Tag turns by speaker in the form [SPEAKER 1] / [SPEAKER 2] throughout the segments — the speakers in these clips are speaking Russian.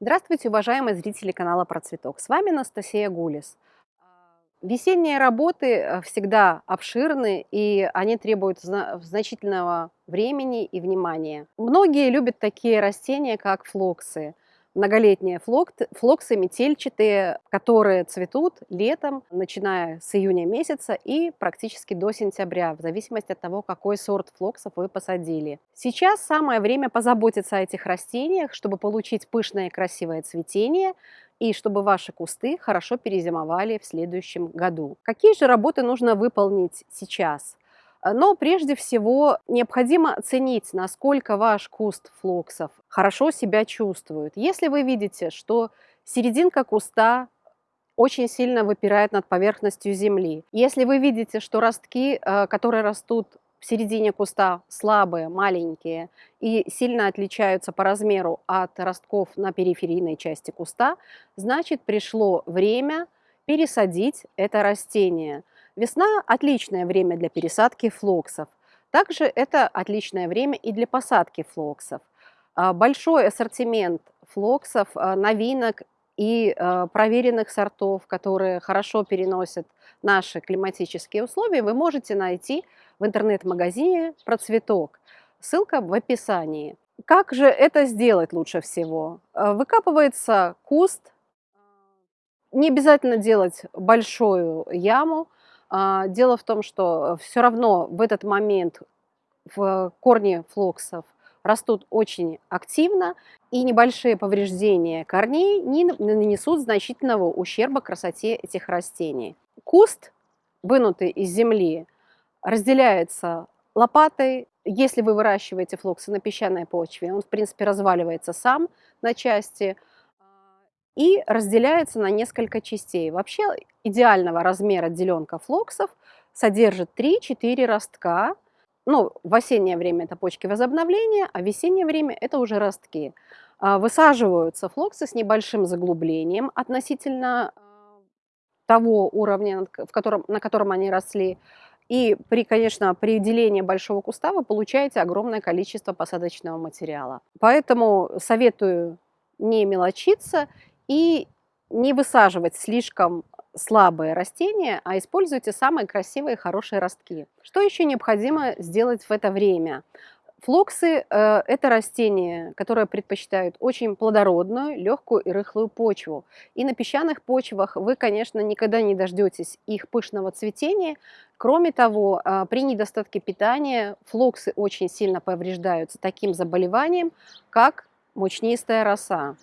[SPEAKER 1] Здравствуйте, уважаемые зрители канала Про Цветок. С вами Анастасия Гулис. Весенние работы э, всегда обширны, и они требуют значительного времени и внимания. Многие любят такие растения, как флоксы – многолетние флоксы метельчатые, которые цветут летом, начиная с июня месяца и практически до сентября, в зависимости от того, какой сорт флоксов вы посадили. Сейчас самое время позаботиться о этих растениях, чтобы получить пышное и красивое цветение, и чтобы ваши кусты хорошо перезимовали в следующем году. Какие же работы нужно выполнить сейчас? Э, но прежде всего необходимо оценить, насколько ваш куст флоксов хорошо себя чувствует. Если вы видите, что серединка куста очень сильно выпирает над поверхностью земли, если вы видите, что ростки, э, которые растут в середине куста слабые, маленькие и сильно отличаются по размеру от ростков на периферийной части куста, значит пришло время пересадить это растение – Весна – отличное время для пересадки флоксов. Также это отличное время и для посадки флоксов. А, большой ассортимент флоксов, а, новинок и а, проверенных сортов, которые хорошо переносят наши климатические условия, вы можете найти в интернет-магазине «Процветок». Ссылка в описании. Как же это сделать лучше всего? Выкапывается куст, не обязательно делать большую яму, дело в том, что все равно в этот момент в корни флоксов растут очень активно, и небольшие повреждения корней не нанесут значительного ущерба красоте этих растений. Куст, вынутый из земли, разделяется лопатой. Если вы выращиваете флоксы на песчаной почве, он, в принципе, разваливается сам на части – и разделяется на несколько частей. Вообще идеального размера деленка флоксов содержит 3-4 ростка. Ну, в осеннее время это почки возобновления, а в весеннее время это уже ростки. А, высаживаются флоксы с небольшим заглублением относительно а, того уровня, в котором, на котором они росли. И при, конечно, при делении большого куста вы получаете огромное количество посадочного материала. Поэтому советую не мелочиться и не высаживать слишком слабые растения, а используйте самые красивые хорошие ростки. Что еще необходимо сделать в это время? Флоксы э, – это растения, которые предпочитают очень плодородную, легкую и рыхлую почву. И на песчаных почвах вы, конечно, никогда не дождетесь их пышного цветения. Кроме того, э, при недостатке питания флоксы очень сильно повреждаются таким заболеванием, как мучнистая роса.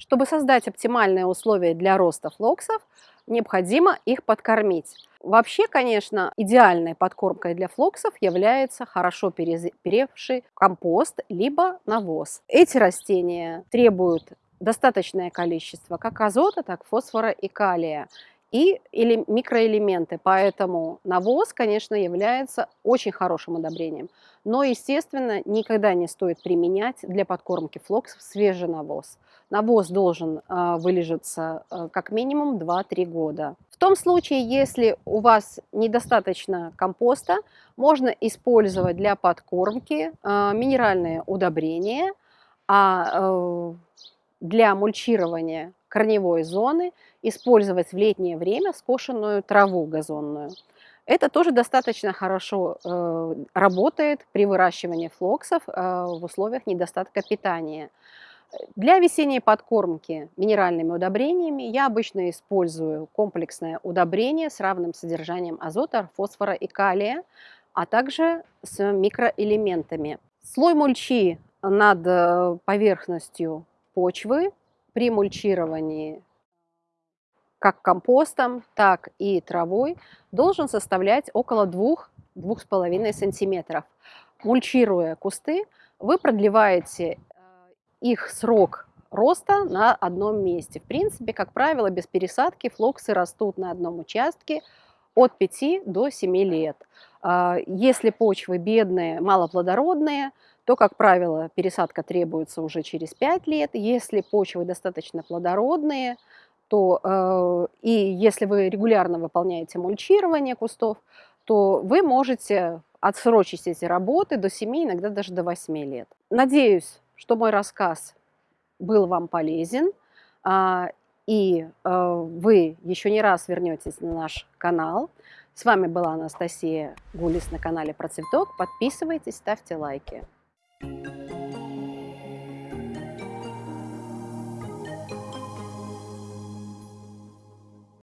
[SPEAKER 1] Чтобы создать оптимальные условия для роста флоксов, необходимо их подкормить. Вообще, конечно, идеальной подкормкой для флоксов является хорошо перевший компост либо навоз. Эти растения требуют достаточное количество как азота, так фосфора и калия и или микроэлементы. Поэтому навоз, конечно, является очень хорошим удобрением. Но, естественно, никогда не стоит применять для подкормки флоксов свежий навоз. Навоз должен э, вылежаться э, как минимум 2-3 года. В том случае, если у вас недостаточно компоста, можно использовать для подкормки э, минеральные удобрения, а э, для мульчирования корневой зоны использовать в летнее время скошенную траву газонную. Это тоже достаточно хорошо э, работает при выращивании флоксов э, в условиях недостатка питания. Для весенней подкормки минеральными удобрениями я обычно использую комплексное удобрение с равным содержанием азота, фосфора и калия, а также с микроэлементами. Слой мульчи над э, поверхностью почвы при мульчировании как компостом, так и травой должен составлять около 2-2,5 сантиметров. Мульчируя кусты, вы продлеваете э, их срок роста на одном месте. В принципе, как правило, без пересадки флоксы растут на одном участке от 5 до 7 лет. А, если почвы бедные, малоплодородные, то, как правило, пересадка требуется уже через 5 лет. Если почвы достаточно плодородные, то э, и если вы регулярно выполняете мульчирование кустов, то вы можете отсрочить эти работы до 7, иногда даже до 8 лет. Надеюсь, что мой рассказ был вам полезен, а, и э, вы еще не раз вернетесь на наш канал. С вами была Анастасия Гулис на канале Про Цветок. Подписывайтесь, ставьте лайки.